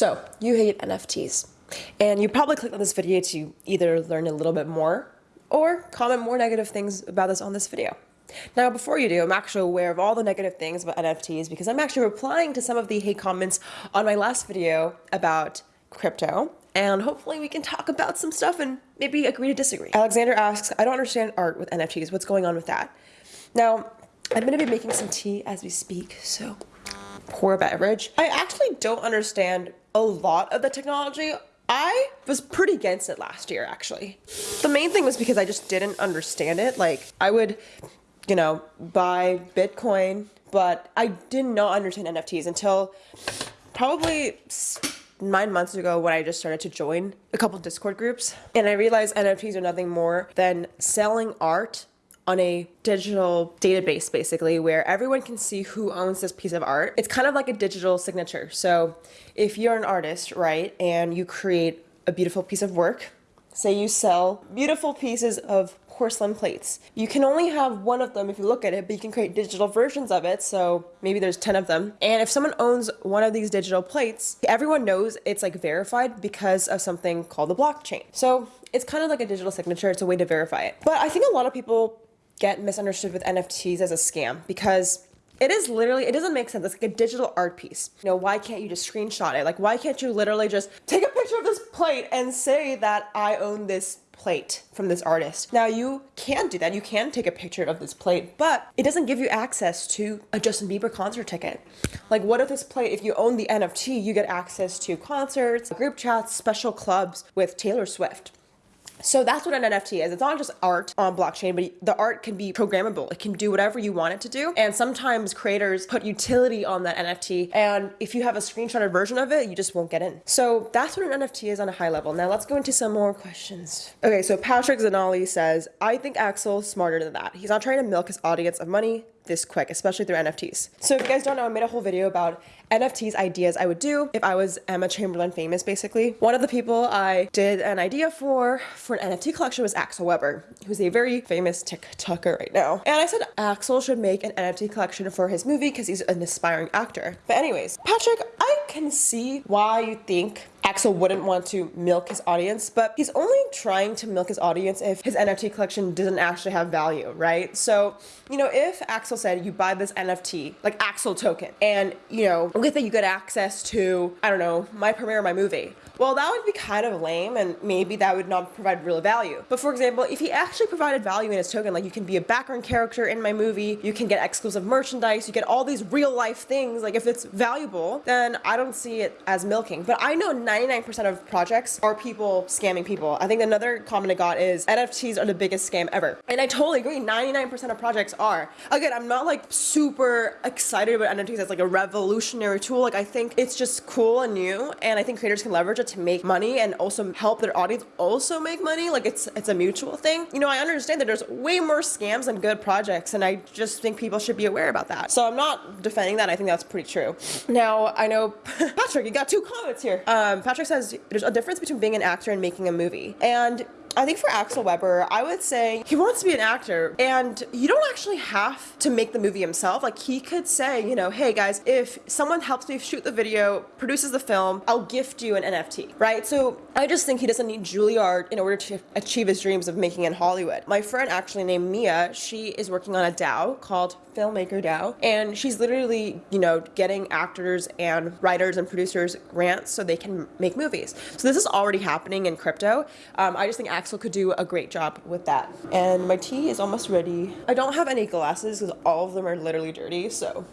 So, you hate NFTs. And you probably clicked on this video to either learn a little bit more or comment more negative things about this on this video. Now, before you do, I'm actually aware of all the negative things about NFTs because I'm actually replying to some of the hate comments on my last video about crypto. And hopefully we can talk about some stuff and maybe agree to disagree. Alexander asks, I don't understand art with NFTs. What's going on with that? Now, I'm going to be making some tea as we speak, so pour a beverage. I actually don't understand a lot of the technology. I was pretty against it last year, actually. The main thing was because I just didn't understand it. Like, I would, you know, buy Bitcoin, but I did not understand NFTs until probably nine months ago when I just started to join a couple Discord groups. And I realized NFTs are nothing more than selling art on a digital database basically where everyone can see who owns this piece of art. It's kind of like a digital signature. So if you're an artist, right, and you create a beautiful piece of work, say you sell beautiful pieces of porcelain plates. You can only have one of them if you look at it, but you can create digital versions of it. So maybe there's 10 of them. And if someone owns one of these digital plates, everyone knows it's like verified because of something called the blockchain. So it's kind of like a digital signature. It's a way to verify it. But I think a lot of people get misunderstood with NFTs as a scam because it is literally, it doesn't make sense. It's like a digital art piece. You know, why can't you just screenshot it? Like, why can't you literally just take a picture of this plate and say that I own this plate from this artist. Now you can do that. You can take a picture of this plate, but it doesn't give you access to a Justin Bieber concert ticket. Like what if this plate, if you own the NFT, you get access to concerts, group chats, special clubs with Taylor Swift. So that's what an NFT is. It's not just art on blockchain, but the art can be programmable. It can do whatever you want it to do. And sometimes creators put utility on that NFT. And if you have a screenshotted version of it, you just won't get in. So that's what an NFT is on a high level. Now let's go into some more questions. Okay, so Patrick Zanali says, I think Axel's smarter than that. He's not trying to milk his audience of money this quick, especially through NFTs. So if you guys don't know, I made a whole video about NFTs ideas I would do if I was Emma Chamberlain famous, basically. One of the people I did an idea for, for an NFT collection was Axel Webber, who's a very famous TikToker right now. And I said Axel should make an NFT collection for his movie because he's an aspiring actor. But anyways, Patrick, I can see why you think Axel wouldn't want to milk his audience, but he's only trying to milk his audience if his NFT collection doesn't actually have value, right? So, you know, if Axel said you buy this NFT, like Axel token, and, you know, with it you get access to, I don't know, my premiere my movie, well, that would be kind of lame and maybe that would not provide real value. But for example, if he actually provided value in his token, like you can be a background character in my movie, you can get exclusive merchandise, you get all these real life things, like if it's valuable, then I don't see it as milking. But I know 99% of projects are people scamming people. I think another comment I got is NFTs are the biggest scam ever. And I totally agree, 99% of projects are. Again, not like super excited about NFTs as like a revolutionary tool. Like I think it's just cool and new and I think creators can leverage it to make money and also help their audience also make money. Like it's it's a mutual thing. You know, I understand that there's way more scams than good projects, and I just think people should be aware about that. So I'm not defending that. I think that's pretty true. Now I know Patrick, you got two comments here. Um, Patrick says there's a difference between being an actor and making a movie, and I think for Axel Webber, I would say he wants to be an actor and you don't actually have to make the movie himself. Like he could say, you know, hey guys, if someone helps me shoot the video, produces the film, I'll gift you an NFT, right? So I just think he doesn't need Juilliard in order to achieve his dreams of making in Hollywood. My friend actually named Mia, she is working on a DAO called Filmmaker DAO and she's literally, you know, getting actors and writers and producers grants so they can make movies. So this is already happening in crypto. Um, I just think Axel could do a great job with that. And my tea is almost ready. I don't have any glasses because all of them are literally dirty, so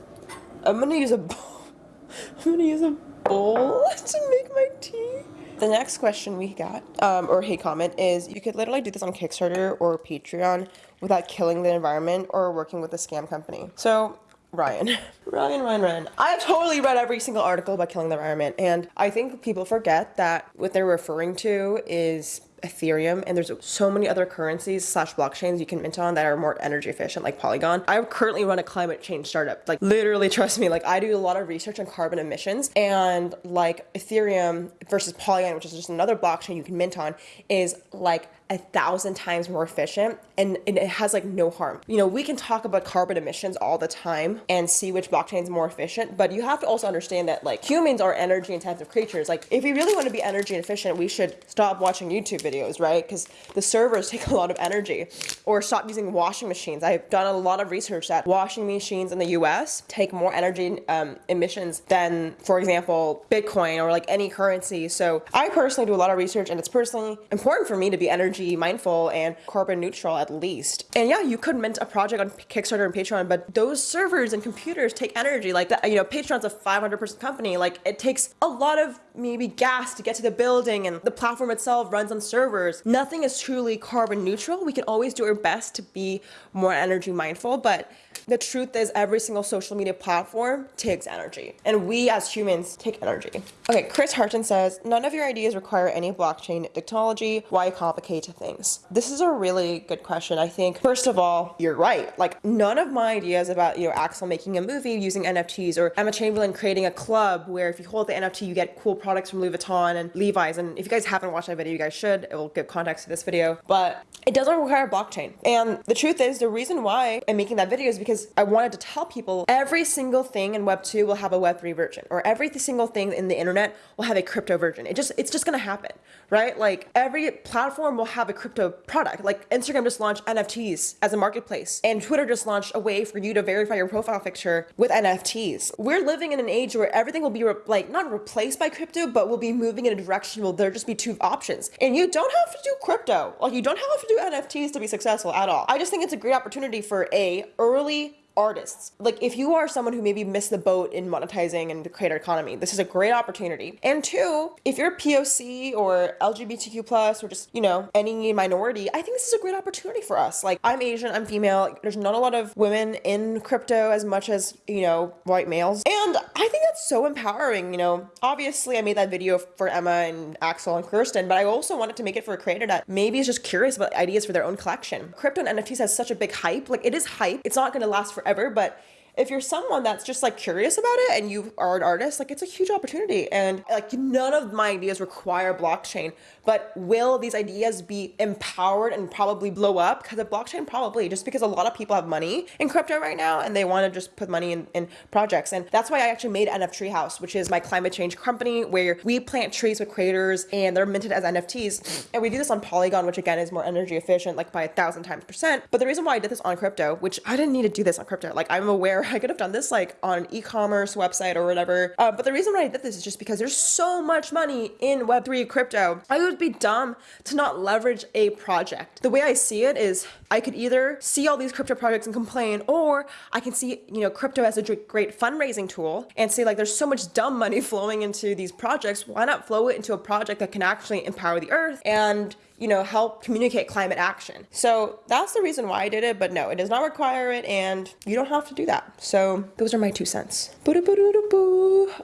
I'm gonna use a bowl. I'm gonna use a bowl to make my tea. The next question we got, um, or hey comment, is you could literally do this on Kickstarter or Patreon without killing the environment or working with a scam company. So Ryan. Ryan, Ryan, Ryan. I've totally read every single article about killing the environment, and I think people forget that what they're referring to is Ethereum and there's so many other currencies slash blockchains you can mint on that are more energy efficient like Polygon. I currently run a climate change startup. Like literally trust me, like I do a lot of research on carbon emissions and like Ethereum versus Polygon, which is just another blockchain you can mint on, is like a thousand times more efficient and, and it has like no harm. You know, we can talk about carbon emissions all the time and see which blockchain is more efficient, but you have to also understand that like humans are energy intensive creatures. Like if we really want to be energy efficient, we should stop watching YouTube videos, right? Because the servers take a lot of energy or stop using washing machines. I've done a lot of research that washing machines in the US take more energy um, emissions than, for example, Bitcoin or like any currency. So I personally do a lot of research and it's personally important for me to be energy mindful and carbon neutral at least. And yeah, you could mint a project on Kickstarter and Patreon, but those servers and computers take energy. Like, that, you know, Patreon's a 500 person company. Like, it takes a lot of maybe gas to get to the building, and the platform itself runs on servers. Nothing is truly carbon neutral. We can always do our best to be more energy mindful, but the truth is every single social media platform takes energy and we as humans take energy. Okay, Chris Harton says, none of your ideas require any blockchain technology. Why complicate things? This is a really good question. I think, first of all, you're right. Like none of my ideas about, you know, Axel making a movie using NFTs or Emma Chamberlain creating a club where if you hold the NFT, you get cool products from Louis Vuitton and Levi's. And if you guys haven't watched that video, you guys should. It will give context to this video, but it doesn't require blockchain. And the truth is the reason why I'm making that video is because because I wanted to tell people every single thing in Web 2 will have a Web 3 version or every single thing in the internet will have a crypto version. It just it's just going to happen, right? Like every platform will have a crypto product. Like Instagram just launched NFTs as a marketplace and Twitter just launched a way for you to verify your profile picture with NFTs. We're living in an age where everything will be like not replaced by crypto, but will be moving in a direction where there'll just be two options. And you don't have to do crypto. Like you don't have to do NFTs to be successful at all. I just think it's a great opportunity for a early artists. Like if you are someone who maybe missed the boat in monetizing and the creator economy, this is a great opportunity. And two, if you're POC or LGBTQ plus or just, you know, any minority, I think this is a great opportunity for us. Like I'm Asian, I'm female. There's not a lot of women in crypto as much as, you know, white males. And I think that's so empowering, you know. Obviously I made that video for Emma and Axel and Kirsten, but I also wanted to make it for a creator that maybe is just curious about ideas for their own collection. Crypto and NFTs has such a big hype. Like it is hype. It's not going to last for forever, but if you're someone that's just like curious about it and you are an artist, like it's a huge opportunity. And like none of my ideas require blockchain, but will these ideas be empowered and probably blow up? Because of blockchain, probably just because a lot of people have money in crypto right now and they want to just put money in, in projects. And that's why I actually made NF Treehouse, which is my climate change company where we plant trees with creators and they're minted as NFTs. And we do this on Polygon, which again is more energy efficient, like by a thousand times percent. But the reason why I did this on crypto, which I didn't need to do this on crypto, like I'm aware I could have done this like on an e-commerce website or whatever. Uh, but the reason why I did this is just because there's so much money in Web3 crypto. I would be dumb to not leverage a project. The way I see it is I could either see all these crypto projects and complain, or I can see, you know, crypto as a great fundraising tool and say like, there's so much dumb money flowing into these projects. Why not flow it into a project that can actually empower the earth and you know, help communicate climate action. So that's the reason why I did it, but no, it does not require it and you don't have to do that. So those are my two cents.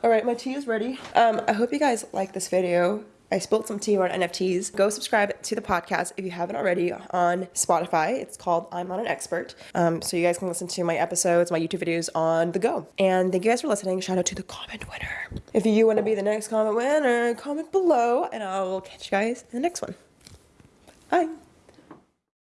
All right, my tea is ready. Um, I hope you guys like this video. I spilled some tea on NFTs. Go subscribe to the podcast if you haven't already on Spotify. It's called I'm Not an Expert. Um, so you guys can listen to my episodes, my YouTube videos on the go. And thank you guys for listening. Shout out to the comment winner. If you want to be the next comment winner, comment below and I will catch you guys in the next one. Bye.